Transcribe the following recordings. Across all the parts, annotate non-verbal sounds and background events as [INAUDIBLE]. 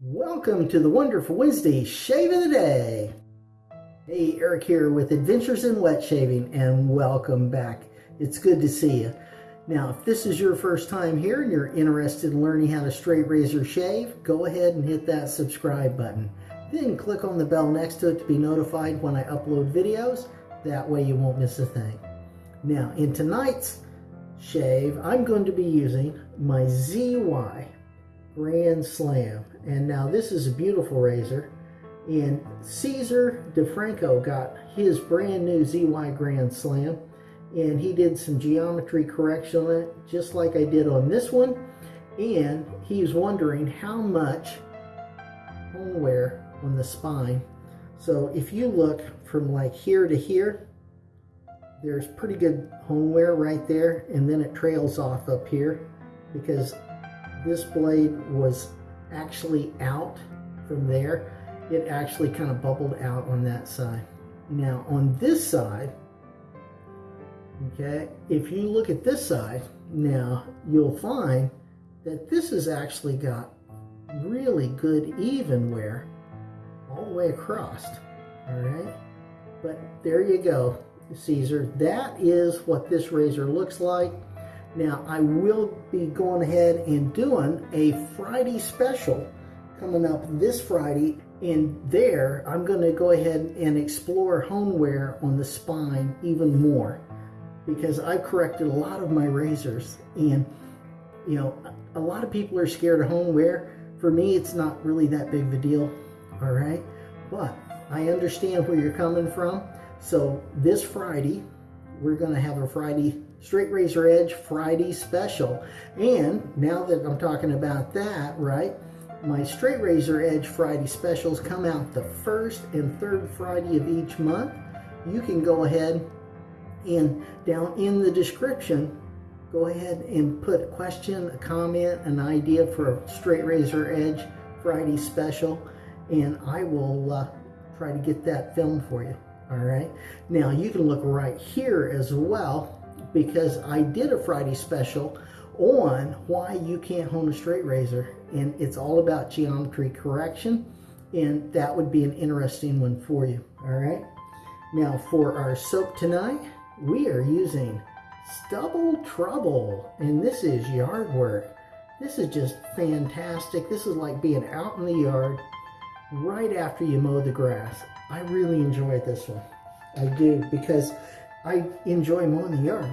Welcome to the Wonderful Wednesday Shave of the Day. Hey, Eric here with Adventures in Wet Shaving and welcome back. It's good to see you. Now, if this is your first time here and you're interested in learning how to straight razor shave, go ahead and hit that subscribe button. Then click on the bell next to it to be notified when I upload videos. That way you won't miss a thing. Now, in tonight's shave, I'm going to be using my ZY Grand Slam. And now this is a beautiful razor. And Caesar DeFranco got his brand new ZY Grand Slam. And he did some geometry correction on it, just like I did on this one. And he's wondering how much hone wear on the spine. So if you look from like here to here, there's pretty good hone wear right there. And then it trails off up here because this blade was actually out from there. It actually kind of bubbled out on that side. Now on this side, okay, if you look at this side, now you'll find that this has actually got really good even wear all the way across, all right? But there you go, Caesar. That is what this razor looks like. Now, I will be going ahead and doing a Friday special coming up this Friday. And there, I'm going to go ahead and explore hone wear on the spine even more because I've corrected a lot of my razors. And, you know, a lot of people are scared of hone wear. For me, it's not really that big of a deal, all right? But I understand where you're coming from. So this Friday, we're going to have a Friday Straight Razor Edge Friday special. And now that I'm talking about that, right, my Straight Razor Edge Friday specials come out the first and third Friday of each month. You can go ahead and down in the description, go ahead and put a question, a comment, an idea for a Straight Razor Edge Friday special, and I will uh, try to get that filmed for you. All right. Now you can look right here as well because I did a Friday special on why you can't hone a straight razor and it's all about geometry correction and that would be an interesting one for you all right? Now for our soap tonight we are using Stubble Trubble and this is yard work. This is just fantastic. This is like being out in the yard right after you mow the grass. I really enjoy this one. I do because I enjoy mowing the yard.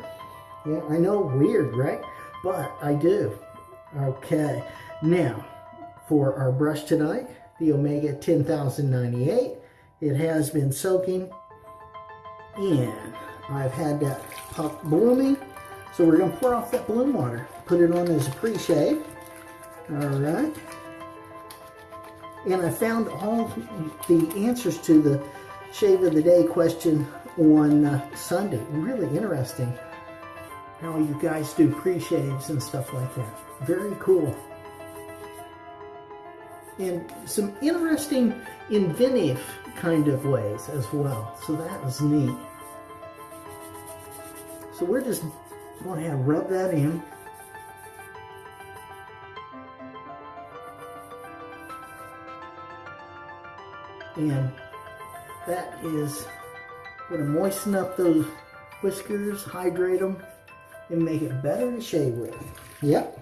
Yeah, I know, weird, right? But I do. Okay, now for our brush tonight, the Omega 10098. It has been soaking and I've had that puck blooming. So we're gonna pour off that bloom water, put it on as a pre-shave. All right. And I found all the answers to the shave of the day question on uh, Sunday. Really interesting how you guys do pre-shaves and stuff like that. Very cool. And some interesting inventive kind of ways as well. So that was neat. So we're just going to rub that in. And that is to moisten up those whiskers, hydrate them, and make it better to shave with. Yep.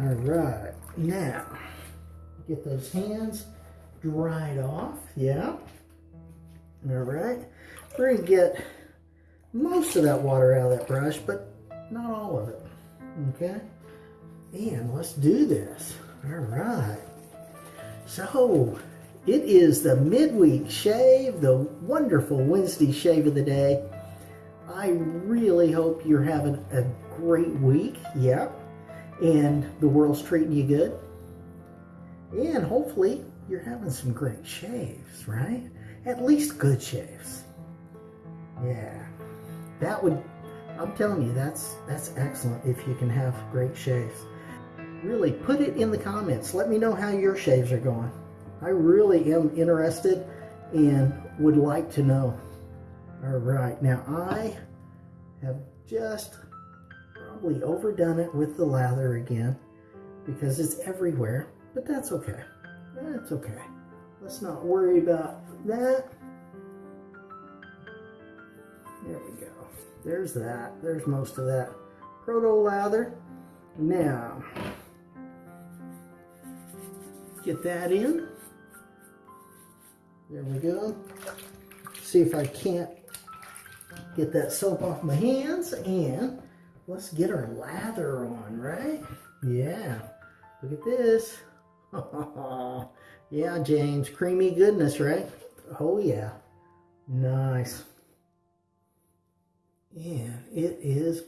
All right. Now, get those hands dried off. Yeah. All right. We're going to get most of that water out of that brush, but not all of it. Okay. And let's do this. All right. So, it is the midweek shave, the wonderful Wednesday shave of the day. I really hope you're having a great week. Yep. And the world's treating you good. And hopefully you're having some great shaves, right? At least good shaves. Yeah. That would I'm telling you that's that's excellent if you can have great shaves. Really put it in the comments. Let me know how your shaves are going. I really am interested and would like to know. All right, now I have just probably overdone it with the lather again because it's everywhere, but that's okay. That's okay. Let's not worry about that. There we go. There's that. There's most of that proto lather. Now, get that in. There we go. See if I can't get that soap off my hands and let's get our lather on, right? Yeah, look at this. [LAUGHS] yeah, James, creamy goodness, right? Oh yeah, nice. Yeah, it is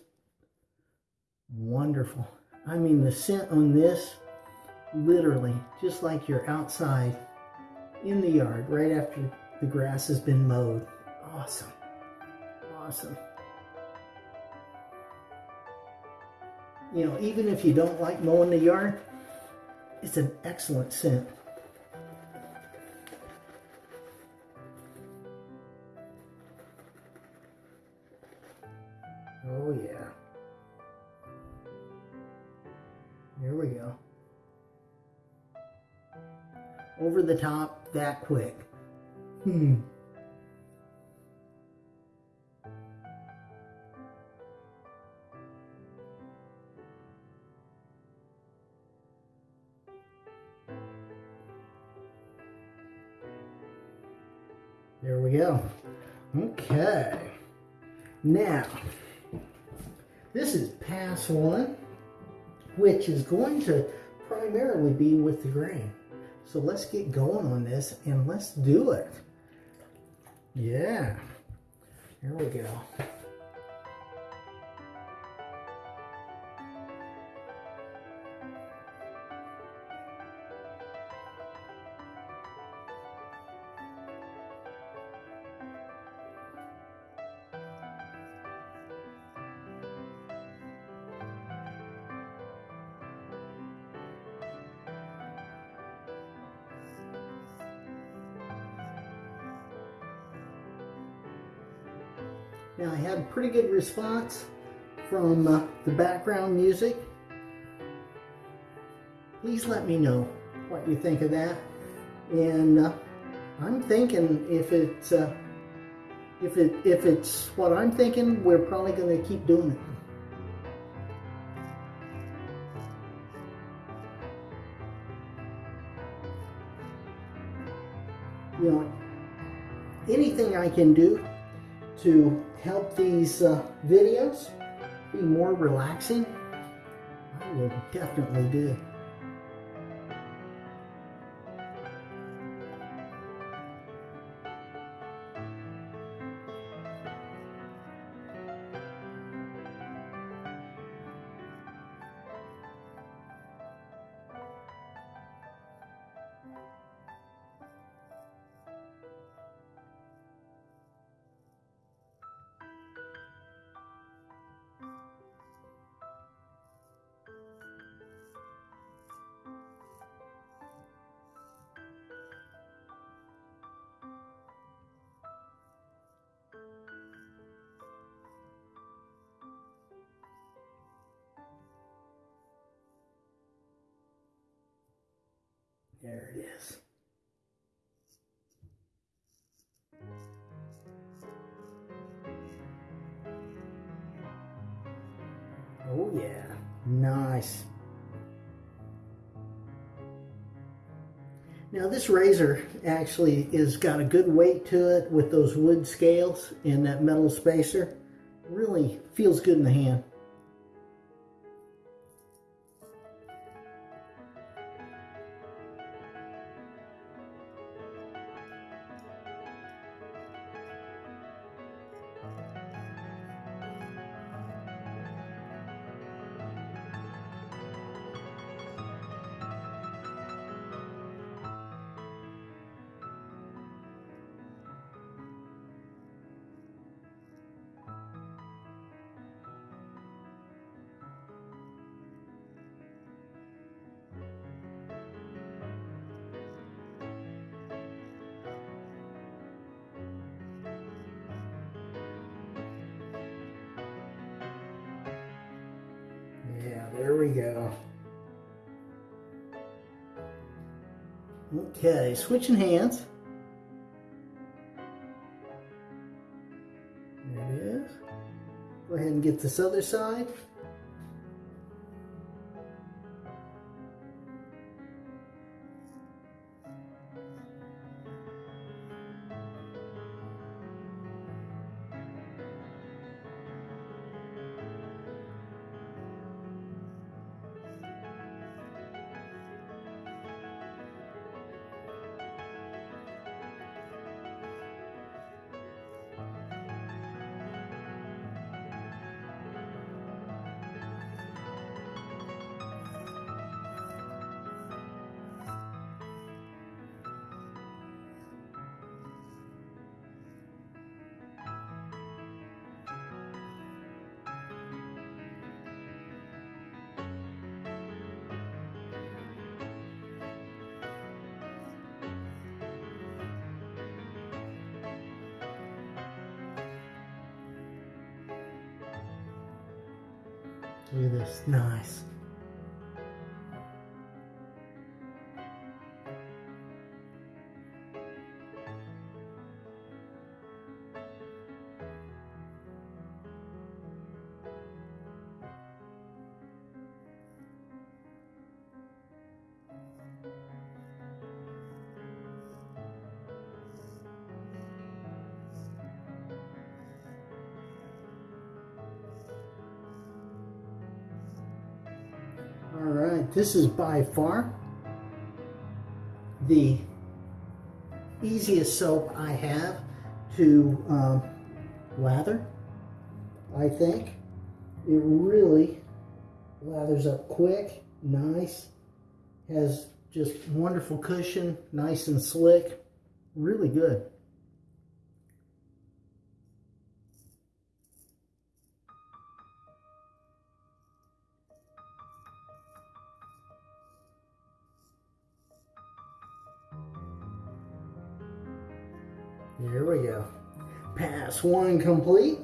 wonderful. I mean, the scent on this, literally, just like you're outside in the yard right after the grass has been mowed. Awesome. Awesome. You know, even if you don't like mowing the yard, it's an excellent scent. Oh yeah. Here we go. Over the top that quick. Hmm. There we go. Okay. Now, this is pass one, which is going to primarily be with the grain. So let's get going on this and let's do it. Yeah. Here we go. Pretty good response from uh, the background music. Please let me know what you think of that. And uh, I'm thinking if it's uh, if it if it's what I'm thinking, we're probably going to keep doing it. You know, anything I can do to help these uh, videos be more relaxing, I will definitely do. There it is. Oh yeah, nice. Now this razor actually is got a good weight to it with those wood scales and that metal spacer. Really feels good in the hand. Okay, switching hands. There it is. Go ahead and get this other side. Look at this, nice. This is by far the easiest soap I have to um, lather, I think. It really lathers up quick, nice, has just wonderful cushion, nice and slick, really good. Pass one complete.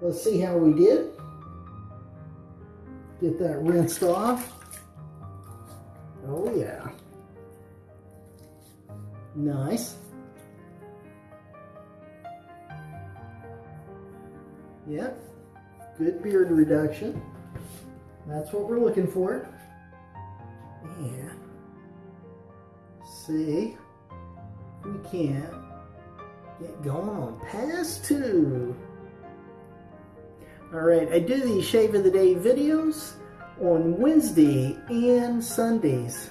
Let's see how we did. Get that rinsed off. Oh yeah. Nice. Yep. Good beard reduction. That's what we're looking for. Yeah. See we can't get going on pass two. All right, I do these shave of the day videos on Wednesday and Sundays.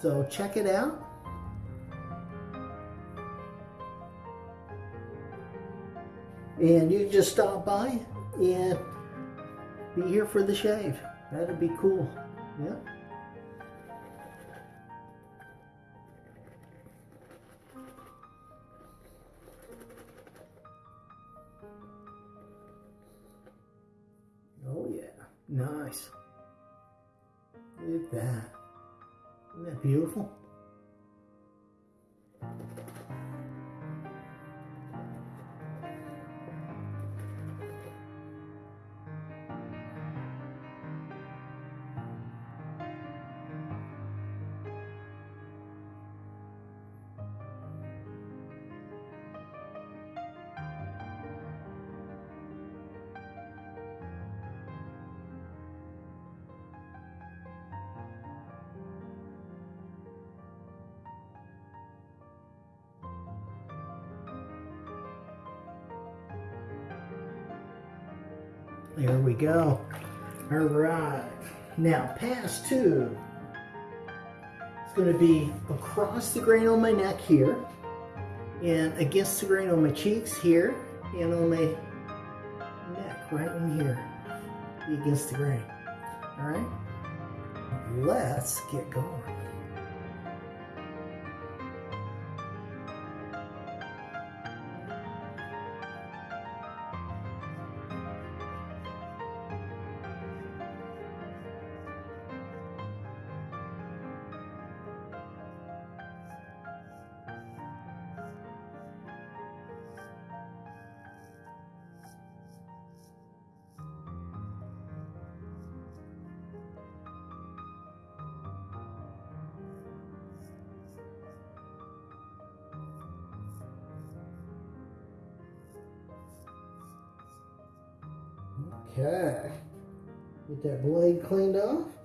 So check it out. And you just stop by and be here for the shave. That'd be cool. Yeah. Nice. Look at that. Isn't that beautiful? There we go. All right. Now, pass two. It's going to be across the grain on my neck here, and against the grain on my cheeks here, and on my neck right in here, against the grain. All right. Let's get going. Okay. Get that blade cleaned off.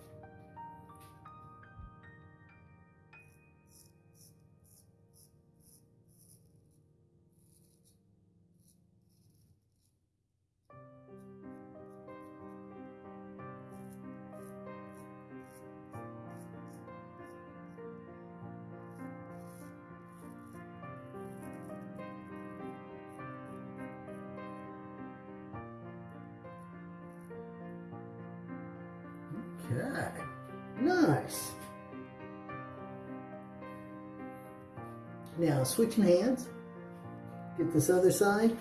Now switching hands, get this other side.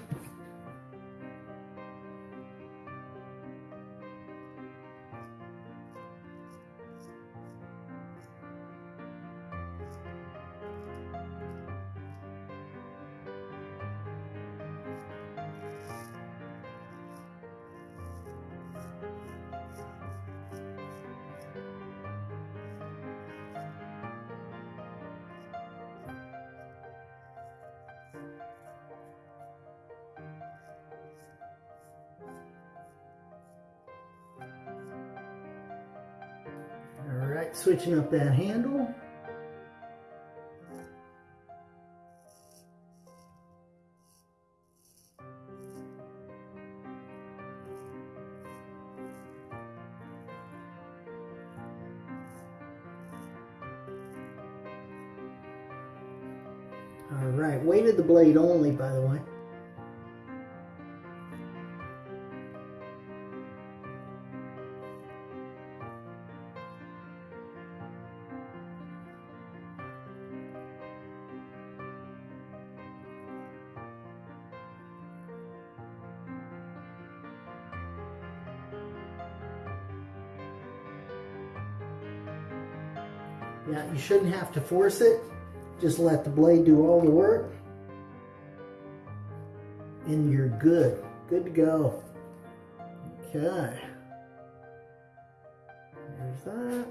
Up that handle. All right, weighted the blade only, by the way. Shouldn't have to force it. Just let the blade do all the work. And you're good. Good to go. Okay. There's that.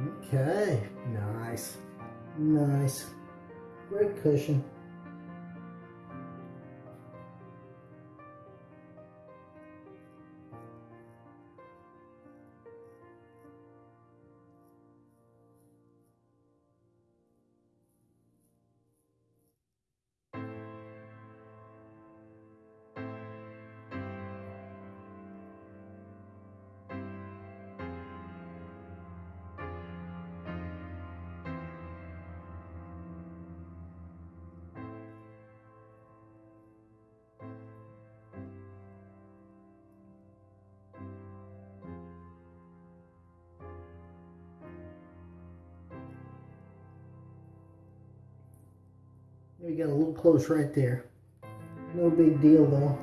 Okay, nice, nice, great cushion. We got a little close right there. No big deal though.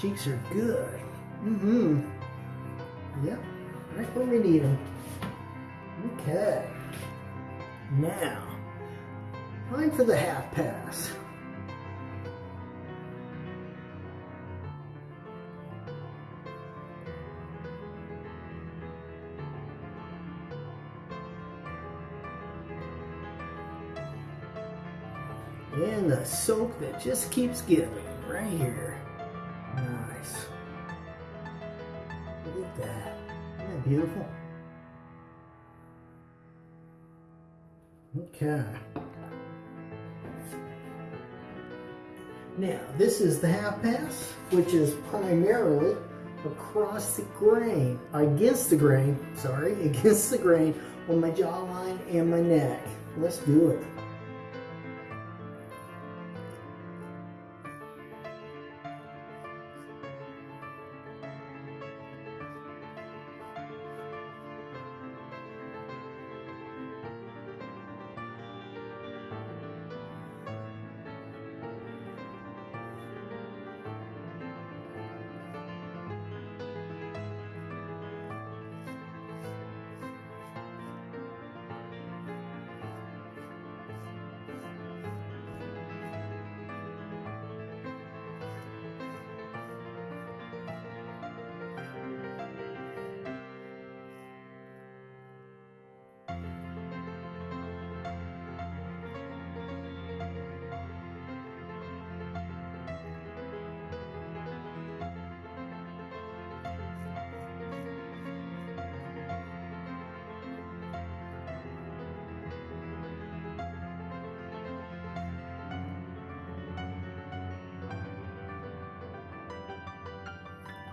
Cheeks are good. Mm-hmm. Yep, right where we need them. Okay. Now, time for the half pass. And the soak that just keeps giving right here. Okay. Now, this is the half pass, which is primarily across the grain, against the grain, sorry, [LAUGHS] against the grain on my jawline and my neck. Let's do it.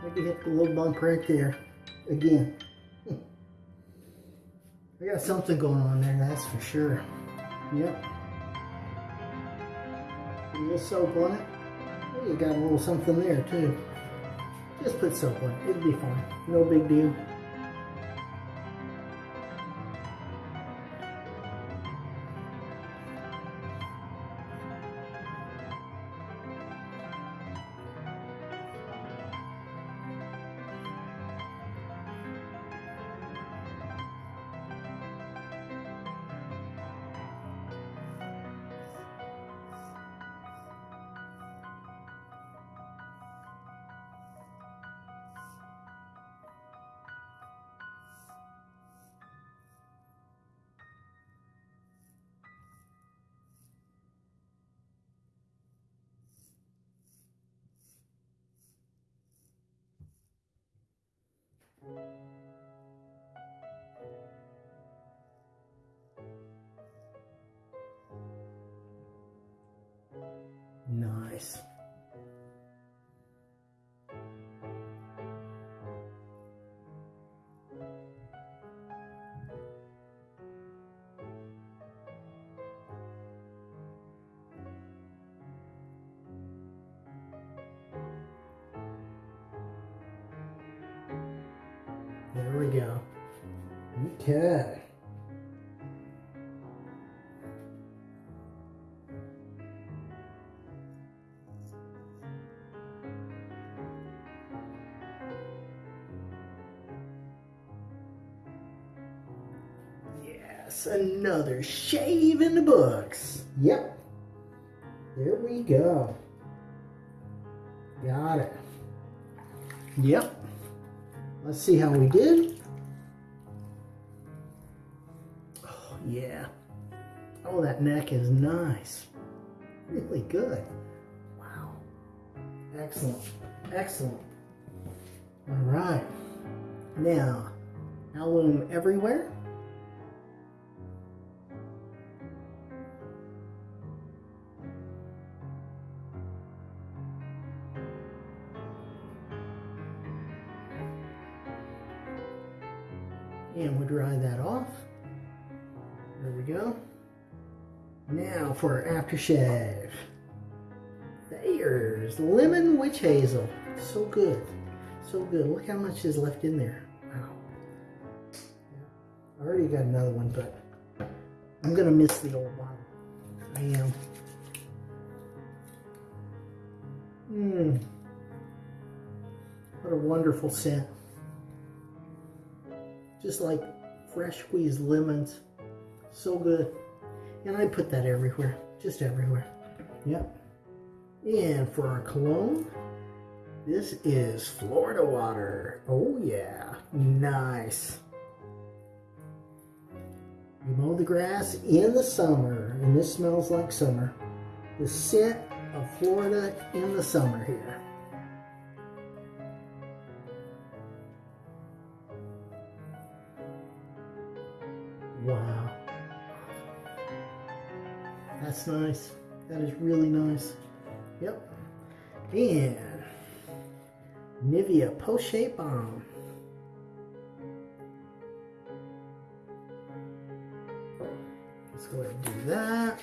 Maybe hit the little bump right there again. [LAUGHS] I got something going on there, that's for sure. Yep. A little soap on it. You got a little something there too. Just put soap on it. It'll be fine. No big deal. Nice. Okay. Yes, another shave in the books. Yep. There we go. Got it. Yep. Let's see how we did. Neck is nice. Really good. Wow. Excellent. Excellent. All right. Now, alum everywhere. For aftershave. Thayer's Lemon Witch Hazel. So good. So good. Look how much is left in there. Wow. I already got another one, but I'm going to miss the old bottle. I am. Mmm. What a wonderful scent just like fresh squeezed lemons. So good. And I put that everywhere, just everywhere. Yep. And for our cologne, this is Florida water. Oh yeah, nice. You mow the grass in the summer, and this smells like summer. the scent of Florida in the summer here. Nice. That is really nice. Yep. And Nivea Post Shave Balm. Let's go ahead and do that.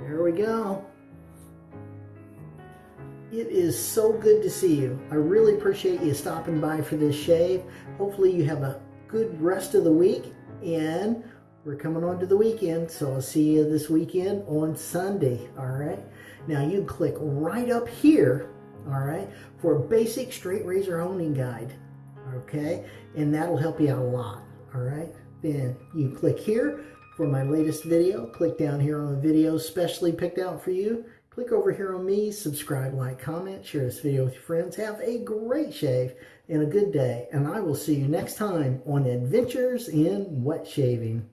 There we go. It is so good to see you. I really appreciate you stopping by for this shave. Hopefully you have a good rest of the week and we're coming on to the weekend, so I'll see you this weekend on Sunday, all right? Now you click right up here, all right, for a basic straight razor honing guide, okay? And that'll help you out a lot, all right? Then you click here for my latest video. Click down here on the video specially picked out for you. Click over here on me, subscribe, like, comment, share this video with your friends. Have a great shave and a good day. And I will see you next time on Adventures in Wet Shaving.